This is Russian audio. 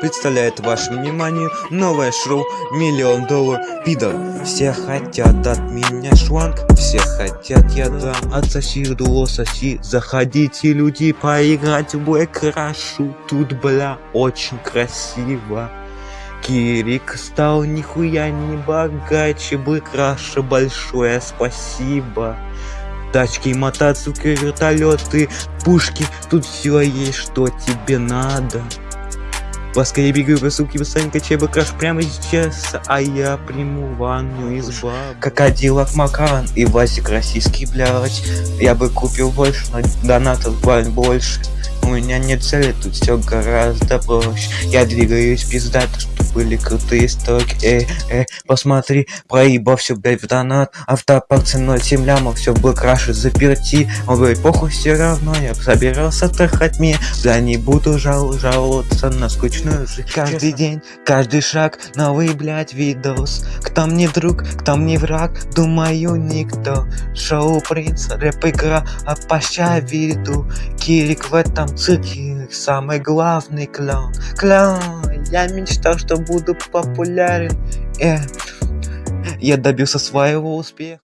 представляет вашему вниманию новое шоу «Миллион доллар пидор». Все хотят от меня шланг, все хотят я дам. Отсоси, дуо, соси, заходите, люди, поиграть в крашу. Тут, бля, очень красиво. Кирик стал нихуя не богаче, бы краше большое спасибо. Тачки, мотоциклы, вертолеты, пушки, тут все есть, что тебе надо. Поскорее бегаю, суки, вы сами качай бы краш прямо сейчас, а я приму ванну из баб. Крокодилов Макан и Васик российский, блядь. Я бы купил больше, но донатов больше. У меня нет цели, тут все гораздо проще. Я двигаюсь пиздато, что были крутые стоки. Эй, эй, посмотри, проебал все, блядь, в донат. Автопарк ценой 7 лямов, все было краше заперти. Он говорит, похуй, все равно я собирался трахать мне. Да не буду жал жаловаться на скучную жизнь. Каждый день, каждый шаг, новый, блядь, видос. Кто мне друг, кто мне враг, думаю, никто. Шоу принц, рэп игра, а поща виду. Кирик в этом цирке самый главный клоун. Клоун, я мечтал, что буду популярен. Э, я добился своего успеха.